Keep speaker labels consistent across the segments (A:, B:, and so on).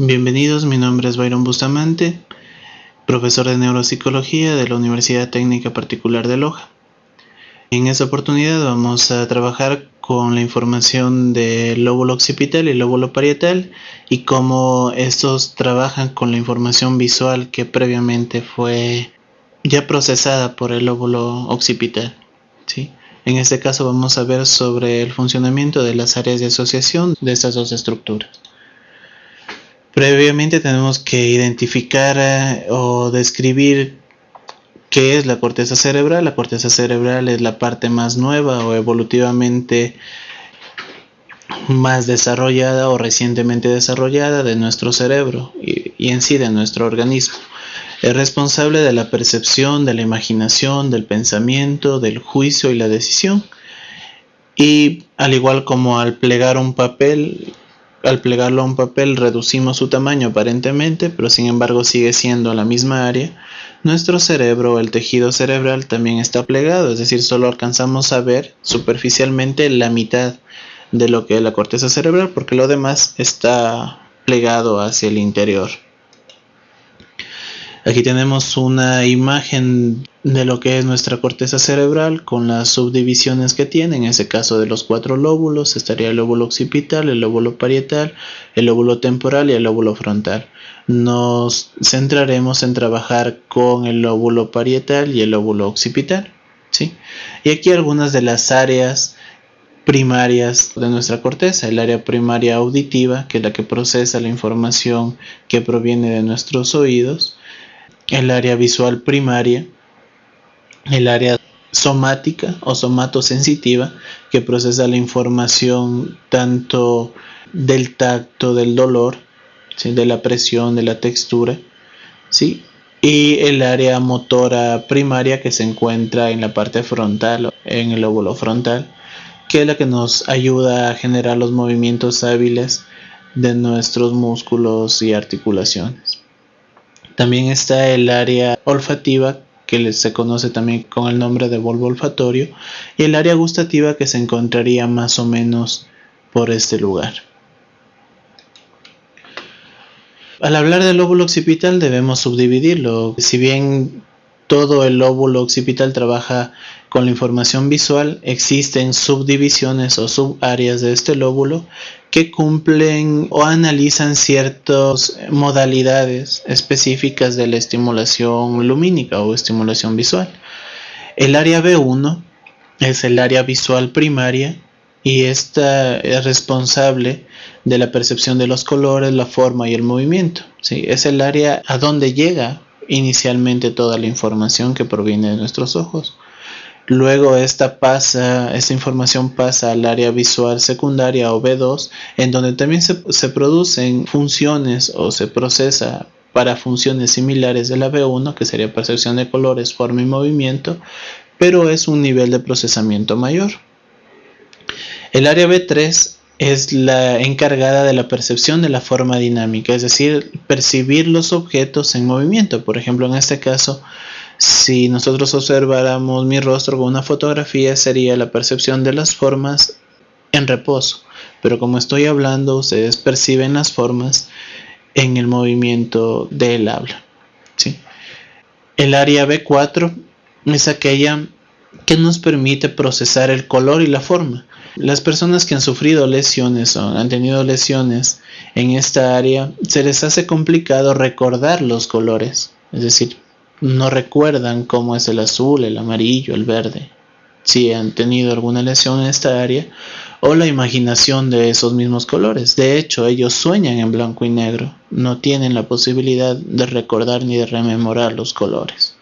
A: Bienvenidos, mi nombre es Byron Bustamante, profesor de neuropsicología de la Universidad Técnica Particular de Loja. En esta oportunidad vamos a trabajar con la información del lóbulo occipital y lóbulo parietal y cómo estos trabajan con la información visual que previamente fue ya procesada por el lóbulo occipital. ¿sí? En este caso vamos a ver sobre el funcionamiento de las áreas de asociación de estas dos estructuras. Previamente tenemos que identificar eh, o describir qué es la corteza cerebral. La corteza cerebral es la parte más nueva o evolutivamente más desarrollada o recientemente desarrollada de nuestro cerebro y, y, en sí de nuestro organismo. Es responsable de la percepción, de la imaginación, del pensamiento, del juicio y la decisión. Y al igual como al plegar un papel, al plegarlo a un papel reducimos su tamaño aparentemente, pero sin embargo sigue siendo la misma área, nuestro cerebro, el tejido cerebral también está plegado, es decir, solo alcanzamos a ver superficialmente la mitad de lo que es la corteza cerebral, porque lo demás está plegado hacia el interior. Aquí tenemos una imagen de lo que es nuestra corteza cerebral con las subdivisiones que tiene, en ese caso de los cuatro lóbulos, estaría el lóbulo occipital, el lóbulo parietal, el lóbulo temporal y el lóbulo frontal. Nos centraremos en trabajar con el lóbulo parietal y el lóbulo occipital. ¿sí? Y aquí algunas de las áreas primarias de nuestra corteza, el área primaria auditiva, que es la que procesa la información que proviene de nuestros oídos, el área visual primaria, el área somática o somatosensitiva que procesa la información tanto del tacto, del dolor, de la presión, de la textura, ¿sí? y el área motora primaria que se encuentra en la parte frontal, en el lóbulo frontal, que es la que nos ayuda a generar los movimientos hábiles de nuestros músculos y articulaciones. También está el área olfativa que se conoce también con el nombre de bulbo olfatorio y el área gustativa que se encontraría más o menos por este lugar. Al hablar del lóbulo occipital debemos subdividirlo. Si bien todo el lóbulo occipital trabaja con la información visual, existen subdivisiones o subáreas de este lóbulo que cumplen o analizan ciertas modalidades específicas de la estimulación lumínica o estimulación visual. El área B1 es el área visual primaria y esta es responsable de la percepción de los colores, la forma y el movimiento. Es el área a donde llega inicialmente toda la información que proviene de nuestros ojos. Luego esta pasa, esta información pasa al área visual secundaria o B2, en donde también se, se producen funciones o se procesa para funciones similares de la B1, que sería percepción de colores, forma y movimiento, pero es un nivel de procesamiento mayor. El área B3 es la encargada de la percepción de la forma dinámica, es decir, percibir los objetos en movimiento. Por ejemplo, en este caso, si nosotros observáramos mi rostro con una fotografía, sería la percepción de las formas en reposo. Pero como estoy hablando, ustedes perciben las formas en el movimiento del habla. El área B4 es aquella que nos permite procesar el color y la forma. Las personas que han sufrido lesiones o han tenido lesiones en esta área, se les hace complicado recordar los colores, es decir, no recuerdan cómo es el azul, el amarillo, el verde, si han tenido alguna lesión en esta área, o la imaginación de esos mismos colores. De hecho, ellos sueñan en blanco y negro, no tienen la posibilidad de recordar ni de rememorar los colores.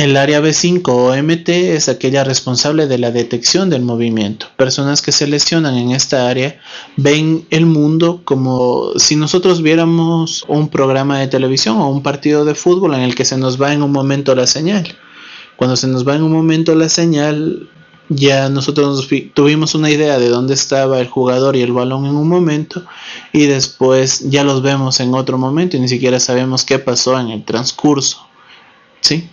A: El área B5 o MT es aquella responsable de la detección del movimiento. Personas que se lesionan en esta área ven el mundo como si nosotros viéramos un programa de televisión o un partido de fútbol en el que se nos va en un momento la señal. Cuando se nos va en un momento la señal, ya nosotros tuvimos una idea de dónde estaba el jugador y el balón en un momento y después ya los vemos en otro momento y ni siquiera sabemos qué pasó en el transcurso. ¿Sí?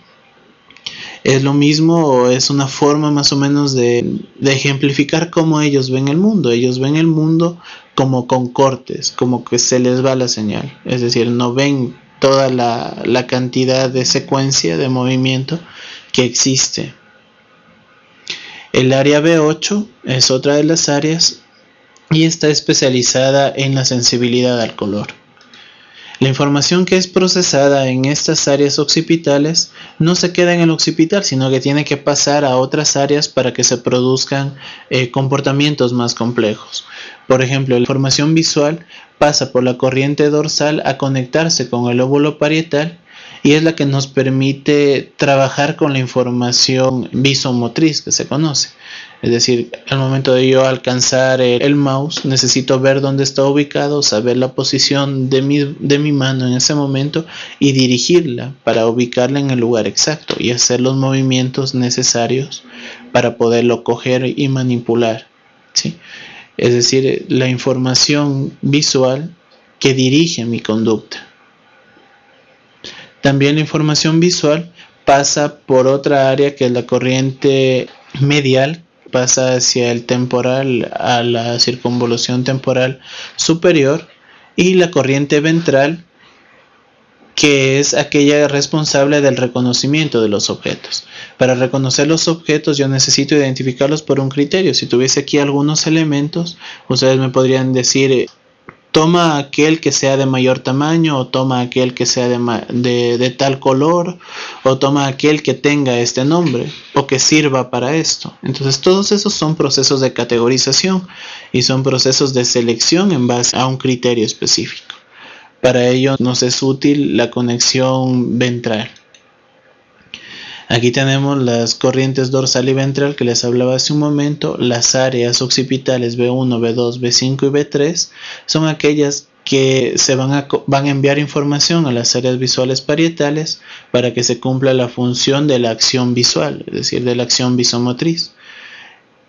A: Es lo mismo o es una forma más o menos de, ejemplificar cómo ellos ven el mundo. Ellos ven el mundo como con cortes, como que se les va la señal. Es decir, no ven toda la, la cantidad de secuencia de movimiento que existe. El área B8 es otra de las áreas y está especializada en la sensibilidad al color. La información que es procesada en estas áreas occipitales no se queda en el occipital, sino que tiene que pasar a otras áreas para que se produzcan eh, comportamientos más complejos. Por ejemplo, la información visual pasa por la corriente dorsal a conectarse con el óvulo parietal y es la que nos permite trabajar con la información visomotriz que se conoce. Es decir, al momento de yo alcanzar el, mouse, necesito ver dónde está ubicado, saber la posición de mi, de mi mano en ese momento y dirigirla para ubicarla en el lugar exacto y hacer los movimientos necesarios para poderlo coger y manipular. ¿sí? Es decir, la información visual que dirige mi conducta. También la información visual pasa por otra área que es la corriente medial pasa hacia el temporal a la circunvolución temporal superior y la corriente ventral que es aquella responsable del reconocimiento de los objetos. Para reconocer los objetos yo necesito identificarlos por un criterio. Si tuviese aquí algunos elementos, ustedes me podrían decir toma aquel que sea de mayor tamaño o toma aquel que sea de, de, tal color o toma aquel que tenga este nombre o que sirva para esto. Entonces todos esos son procesos de categorización y son procesos de selección en base a un criterio específico. Para ello nos es útil la conexión ventral. Aquí tenemos las corrientes dorsal y ventral que les hablaba hace un momento. Las áreas occipitales B1, B2, B5 y B3 son aquellas que se van a, van a enviar información a las áreas visuales parietales para que se cumpla la función de la acción visual, es decir, de la acción visomotriz.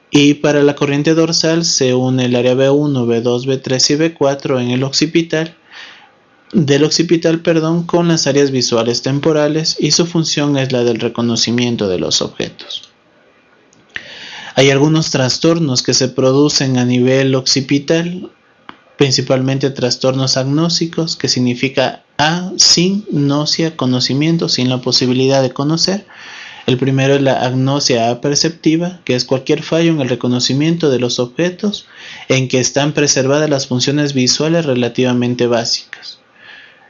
A: Y para la corriente dorsal se une el área B1, B2, B3 y B4 en el occipital del occipital perdón, con las áreas visuales temporales y su función es la del reconocimiento de los objetos. Hay algunos trastornos que se producen a nivel occipital, principalmente trastornos agnósicos, que significa A, sin gnosia, conocimiento, sin la posibilidad de conocer. El primero es la agnosia aperceptiva, que es cualquier fallo en el reconocimiento de los objetos en que están preservadas las funciones visuales relativamente básicas.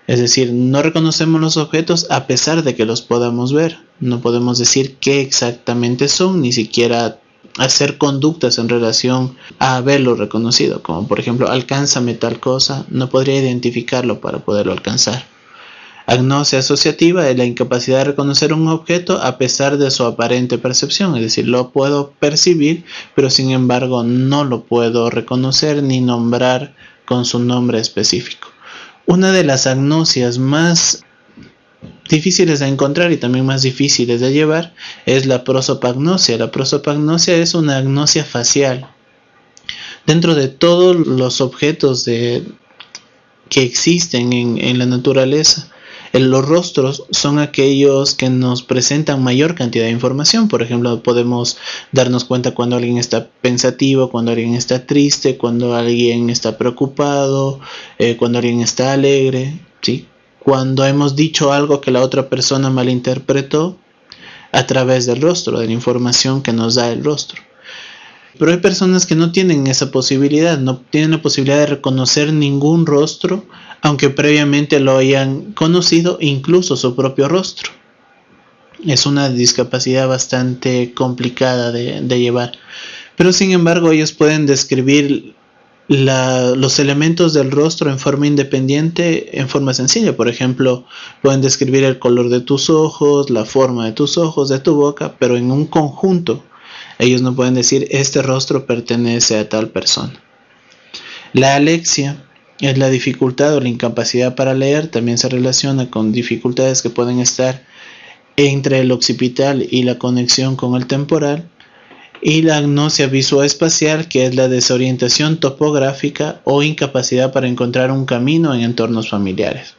A: Es decir, no reconocemos los objetos a pesar de que los podamos ver. No podemos decir qué exactamente son, ni siquiera hacer conductas en relación a haberlo reconocido, como por ejemplo, alcánzame tal cosa, no podría identificarlo para poderlo alcanzar. Agnosia asociativa es la incapacidad de reconocer un objeto a pesar de su aparente percepción, es decir, lo puedo percibir, pero sin embargo no lo puedo reconocer ni nombrar con su nombre específico. Una de las agnosias más difíciles de encontrar y también más difíciles de llevar es la prosopagnosia. La prosopagnosia es una agnosia facial. Dentro de todos los objetos que existen en la naturaleza, los rostros son aquellos que nos presentan mayor cantidad de información. Por ejemplo, podemos darnos cuenta cuando alguien está pensativo, cuando alguien está triste, cuando alguien está preocupado, eh, cuando alguien está alegre, ¿sí? Cuando hemos dicho algo que la otra persona malinterpretó a través del rostro, de la información que nos da el rostro. Pero hay personas que no tienen esa posibilidad, no tienen la posibilidad de reconocer ningún rostro, aunque previamente lo hayan conocido, incluso su propio rostro. Es una discapacidad bastante complicada de, llevar. Pero sin embargo ellos pueden describir los elementos del rostro en forma independiente, en forma sencilla. Por ejemplo, pueden describir el color de tus ojos, la forma de tus ojos, de tu boca, pero en un conjunto ellos no pueden decir este rostro pertenece a tal persona. La alexia es la dificultad o la incapacidad para leer, también se relaciona con dificultades que pueden estar entre el occipital y la conexión con el temporal. Y la agnosia visuoespacial, que es la desorientación topográfica o incapacidad para encontrar un camino en entornos familiares.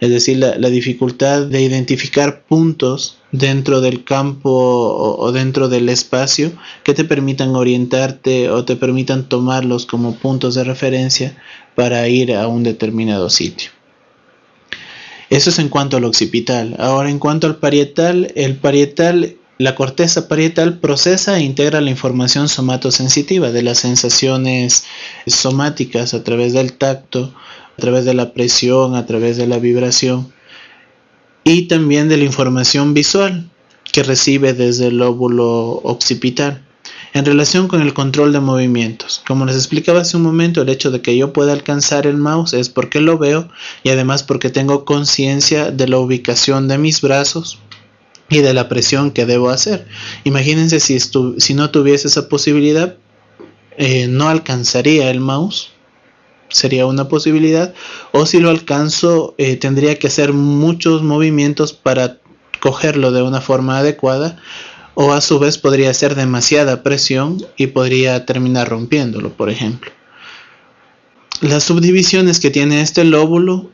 A: Es decir, la, la dificultad de identificar puntos dentro del campo o, dentro del espacio que te permitan orientarte o te permitan tomarlos como puntos de referencia para ir a un determinado sitio. Eso es en cuanto al occipital. Ahora en cuanto al parietal, el parietal, la corteza parietal procesa e integra la información somatosensitiva de las sensaciones somáticas a través del tacto, a través de la presión, a través de la vibración y también de la información visual que recibe desde el lóbulo occipital en relación con el control de movimientos. Como les explicaba hace un momento, el hecho de que yo pueda alcanzar el mouse es porque lo veo y además porque tengo conciencia de la ubicación de mis brazos y de la presión que debo hacer. Imagínense si, no tuviese esa posibilidad, eh, no alcanzaría el mouse sería una posibilidad o si lo alcanzo eh, tendría que hacer muchos movimientos para cogerlo de una forma adecuada o a su vez podría ser demasiada presión y podría terminar rompiéndolo por ejemplo. Las subdivisiones que tiene este lóbulo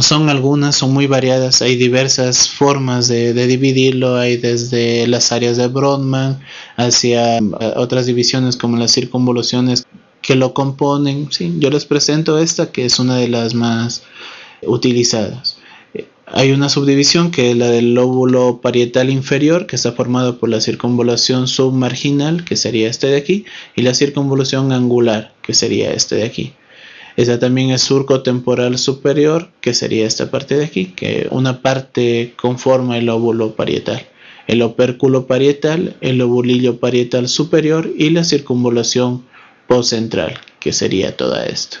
A: son algunas, son muy variadas, hay diversas formas de, de, dividirlo, hay desde las áreas de Brodmann hacia eh, otras divisiones como las circunvoluciones que lo componen. ¿sí? Yo les presento esta que es una de las más utilizadas. Hay una subdivisión que es la del lóbulo parietal inferior, que está formado por la circunvolución submarginal, que sería este de aquí, y la circunvolución angular, que sería este de aquí. Esta también es surco temporal superior, que sería esta parte de aquí, que una parte conforma el lóbulo parietal. El opérculo parietal, el lobulillo parietal superior y la circunvolución central que sería toda esto.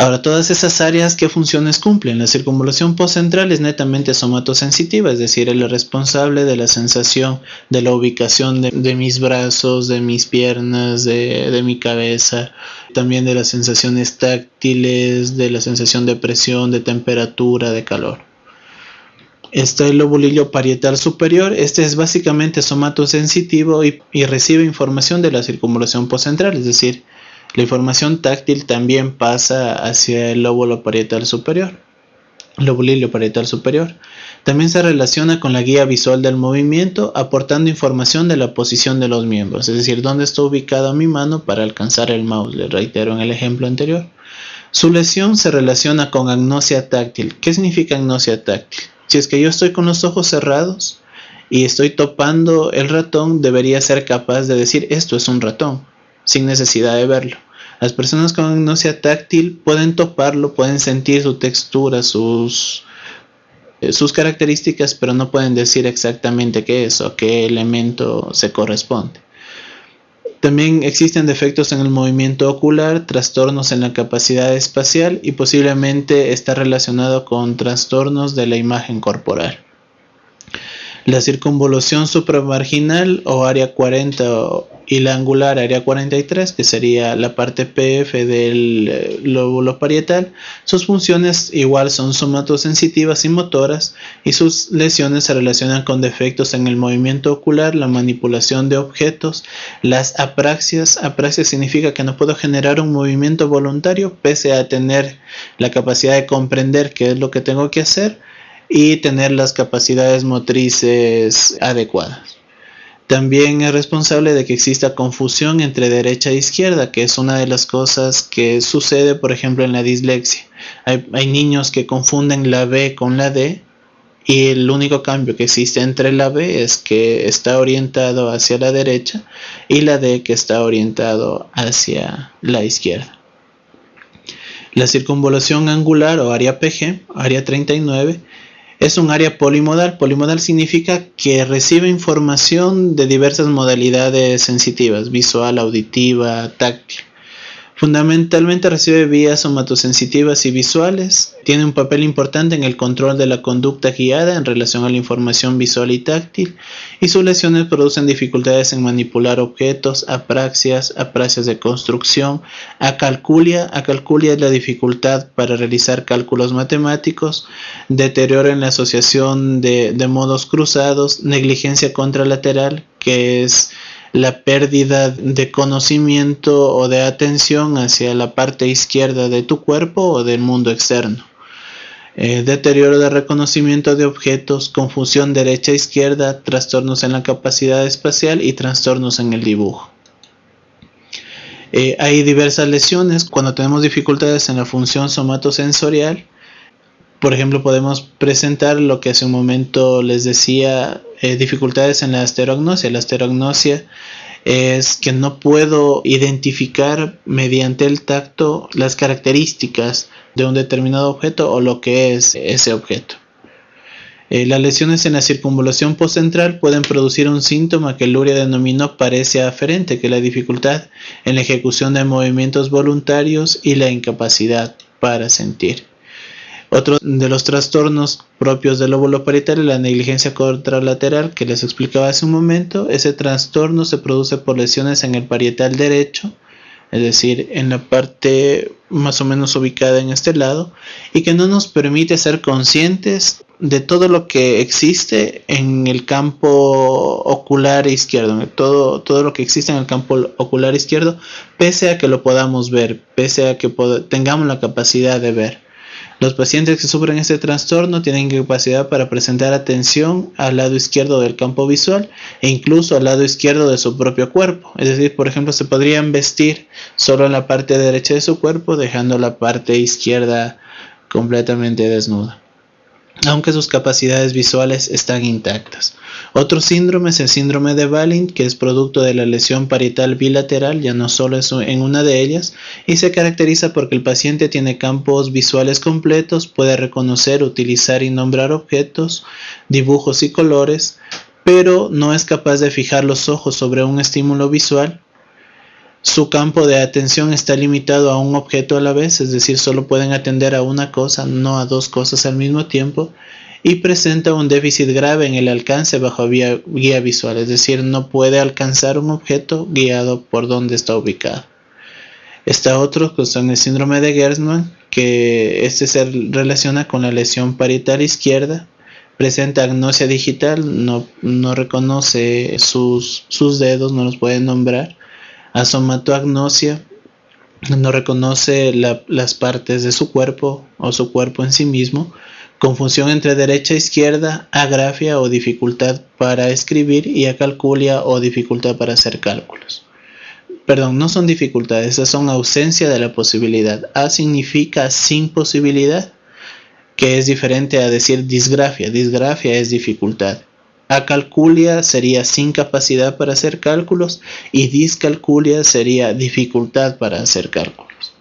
A: Ahora, todas esas áreas, ¿qué funciones cumplen? La circunvalación postcentral es netamente somatosensitiva, es decir, es responsable de la sensación, de la ubicación de, mis brazos, de mis piernas, de, mi cabeza, también de las sensaciones táctiles, de la sensación de presión, de temperatura, de calor. Está el lobulillo parietal superior. Este es básicamente somatosensitivo y, y recibe información de la circunvalación postcentral, es decir, la información táctil también pasa hacia el lóbulo parietal superior, lobulillo parietal superior. También se relaciona con la guía visual del movimiento, aportando información de la posición de los miembros, es decir, dónde está ubicada mi mano para alcanzar el mouse. Les reitero en el ejemplo anterior. Su lesión se relaciona con agnosia táctil. ¿Qué significa agnosia táctil? Si es que yo estoy con los ojos cerrados y estoy topando el ratón, debería ser capaz de decir esto es un ratón, sin necesidad de verlo. Las personas con agnosia táctil pueden toparlo, pueden sentir su textura, sus, eh, sus características, pero no pueden decir exactamente qué es o qué elemento se corresponde. También existen defectos en el movimiento ocular, trastornos en la capacidad espacial y posiblemente está relacionado con trastornos de la imagen corporal. La circunvolución supramarginal o área 40 y la angular área 43, que sería la parte PF del eh, lóbulo parietal, sus funciones igual son somatosensitivas y motoras y sus lesiones se relacionan con defectos en el movimiento ocular, la manipulación de objetos, las apraxias. Apraxia significa que no puedo generar un movimiento voluntario pese a tener la capacidad de comprender qué es lo que tengo que hacer y tener las capacidades motrices adecuadas. También es responsable de que exista confusión entre derecha e izquierda, que es una de las cosas que sucede, por ejemplo, en la dislexia. Hay, niños que confunden la B con la D y el único cambio que existe entre la B es que está orientado hacia la derecha y la D que está orientado hacia la izquierda. La circunvolación angular o área PG, área 39, es un área polimodal. Polimodal significa que recibe información de diversas modalidades sensitivas, visual, auditiva, táctil. Fundamentalmente recibe vías somatosensitivas y visuales. Tiene un papel importante en el control de la conducta guiada en relación a la información visual y táctil. Y sus lesiones producen dificultades en manipular objetos, apraxias, apraxias de construcción, acalculia. Acalculia es la dificultad para realizar cálculos matemáticos. Deterioro en la asociación de, de modos cruzados. Negligencia contralateral, que es la pérdida de conocimiento o de atención hacia la parte izquierda de tu cuerpo o del mundo externo. eh, deterioro de reconocimiento de objetos, confusión derecha-izquierda, trastornos en la capacidad espacial y trastornos en el dibujo. Eh, hay diversas lesiones cuando tenemos dificultades en la función somatosensorial. Por ejemplo, podemos presentar lo que hace un momento les decía, eh, dificultades en la asterognosia. La asterognosia es que no puedo identificar mediante el tacto las características de un determinado objeto o lo que es ese objeto. Eh, las lesiones en la circunvalación postcentral pueden producir un síntoma que Luria denominó parecia aferente, que es la dificultad en la ejecución de movimientos voluntarios y la incapacidad para sentir. Otro de los trastornos propios del lóbulo parietal es la negligencia contralateral que les explicaba hace un momento. Ese trastorno se produce por lesiones en el parietal derecho, es decir, en la parte más o menos ubicada en este lado, y que no nos permite ser conscientes de todo lo que existe en el campo ocular izquierdo, todo, todo lo que existe en el campo ocular izquierdo, pese a que lo podamos ver, pese a que tengamos la capacidad de ver. Los pacientes que sufren este trastorno tienen capacidad para presentar atención al lado izquierdo del campo visual e incluso al lado izquierdo de su propio cuerpo. Es decir, por ejemplo, se podrían vestir solo en la parte derecha de su cuerpo dejando la parte izquierda completamente desnuda aunque sus capacidades visuales están intactas. Otro síndrome es el síndrome de Balint, que es producto de la lesión parietal bilateral, ya no solo es en una de ellas, y se caracteriza porque el paciente tiene campos visuales completos, puede reconocer, utilizar y nombrar objetos, dibujos y colores, pero no es capaz de fijar los ojos sobre un estímulo visual su campo de atención está limitado a un objeto a la vez, es decir, solo pueden atender a una cosa, no a dos cosas al mismo tiempo, y presenta un déficit grave en el alcance bajo guía, visual, es decir, no puede alcanzar un objeto guiado por donde está ubicado. Está otro que son el síndrome de Gerstmann, que este se relaciona con la lesión parietal izquierda, presenta agnosia digital, no, no reconoce sus, sus dedos, no los puede nombrar Asomatoagnosia no reconoce las partes de su cuerpo o su cuerpo en sí mismo, confusión entre derecha e izquierda, agrafia o dificultad para escribir y acalculia o dificultad para hacer cálculos. Perdón, no son dificultades, esas son ausencia de la posibilidad. A significa sin posibilidad, que es diferente a decir disgrafia. Disgrafia es dificultad. Acalculia sería sin capacidad para hacer cálculos y discalculia sería dificultad para hacer cálculos.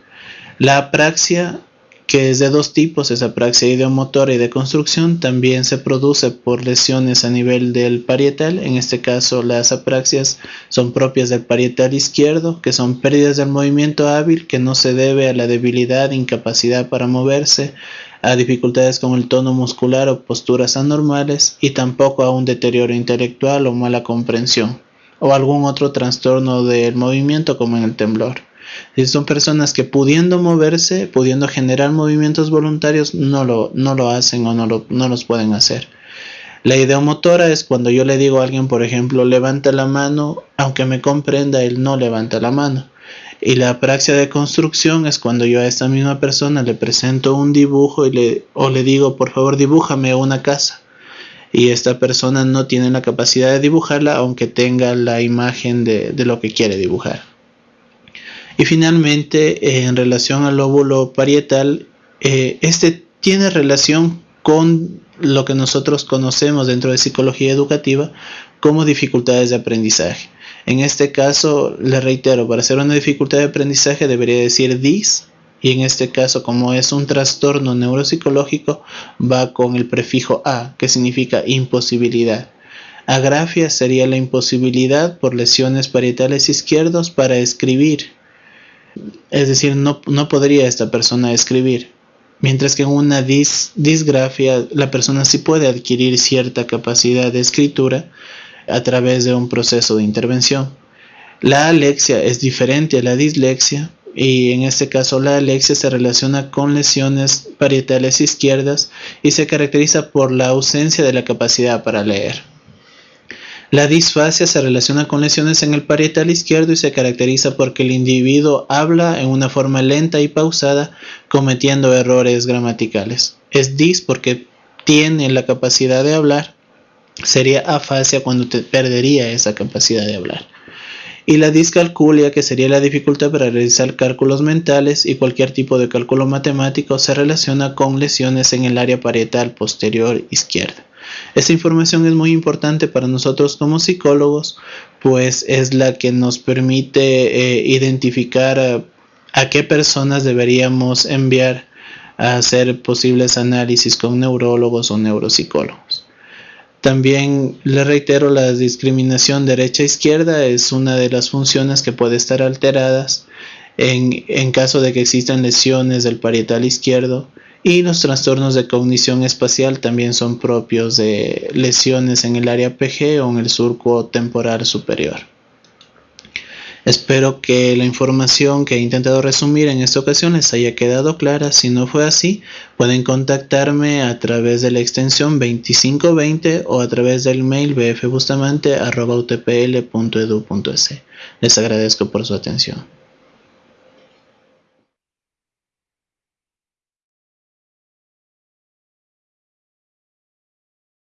A: La apraxia, que es de dos tipos, es apraxia ideomotora y de construcción, también se produce por lesiones a nivel del parietal. En este caso, las apraxias son propias del parietal izquierdo, que son pérdidas del movimiento hábil que no se debe a la debilidad, incapacidad para moverse, a dificultades con el tono muscular o posturas anormales y tampoco a un deterioro intelectual o mala comprensión o algún otro trastorno del movimiento como en el temblor. Si son personas que pudiendo moverse, pudiendo generar movimientos voluntarios, no lo, no lo hacen o no, lo, no los pueden hacer. La ideomotora es cuando yo le digo a alguien, por ejemplo, levanta la mano, aunque me comprenda, él no levanta la mano. Y la praxia de construcción es cuando yo a esta misma persona le presento un dibujo y le, o le digo, por favor, dibújame una casa. Y esta persona no tiene la capacidad de dibujarla, aunque tenga la imagen de, lo que quiere dibujar. Y finalmente, en relación al lóbulo parietal, eh, este tiene relación con lo que nosotros conocemos dentro de psicología educativa como dificultades de aprendizaje. En este caso, le reitero, para hacer una dificultad de aprendizaje debería decir DIS y en este caso, como es un trastorno neuropsicológico, va con el prefijo A, que significa imposibilidad. Agrafia sería la imposibilidad por lesiones parietales izquierdos para escribir. Es decir, no, no podría esta persona escribir. Mientras que en una dis, disgrafia la persona sí puede adquirir cierta capacidad de escritura, a través de un proceso de intervención. La alexia es diferente a la dislexia y en este caso la alexia se relaciona con lesiones parietales izquierdas y se caracteriza por la ausencia de la capacidad para leer. La disfasia se relaciona con lesiones en el parietal izquierdo y se caracteriza porque el individuo habla en una forma lenta y pausada cometiendo errores gramaticales. es dis porque tiene la capacidad de hablar, sería afasia cuando te perdería esa capacidad de hablar. Y la discalculia, que sería la dificultad para realizar cálculos mentales y cualquier tipo de cálculo matemático, se relaciona con lesiones en el área parietal posterior izquierda. Esta información es muy importante para nosotros como psicólogos, pues es la que nos permite eh, identificar a, a qué personas deberíamos enviar a hacer posibles análisis con neurólogos o neuropsicólogos. También le reitero, la discriminación derecha-izquierda es una de las funciones que puede estar alteradas en, en, caso de que existan lesiones del parietal izquierdo y los trastornos de cognición espacial también son propios de lesiones en el área PG o en el surco temporal superior. Espero que la información que he intentado resumir en esta ocasión les haya quedado clara. Si no fue así, pueden contactarme a través de la extensión 2520 o a través del mail bfbustamante.utpl.edu.es. Les agradezco por su atención.